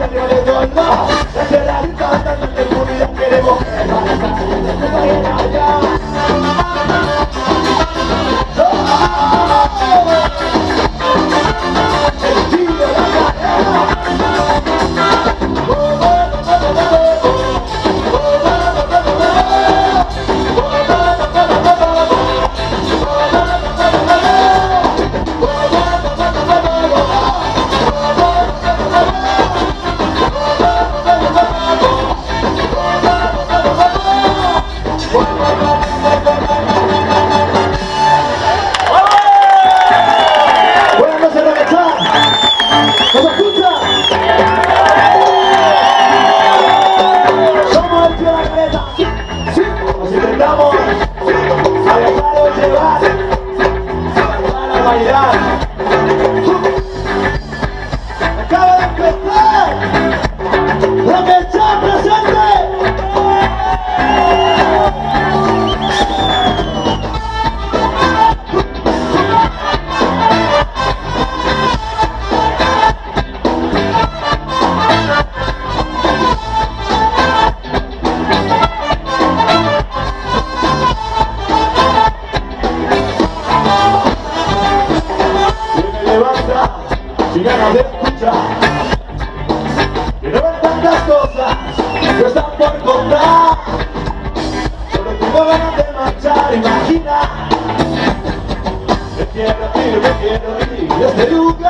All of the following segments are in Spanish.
জন্য cosas y ganas de escuchar. Que no ven tantas cosas que están por contar. Solo tengo ganas de marchar, imagina. Me quiero ir, me quiero ir de este lugar.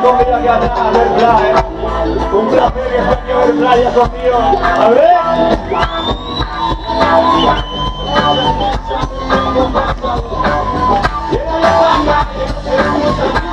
Tenemos que aquí atrás, ver playa. Un placer que esté ver playa, Sofío. A ver. Esa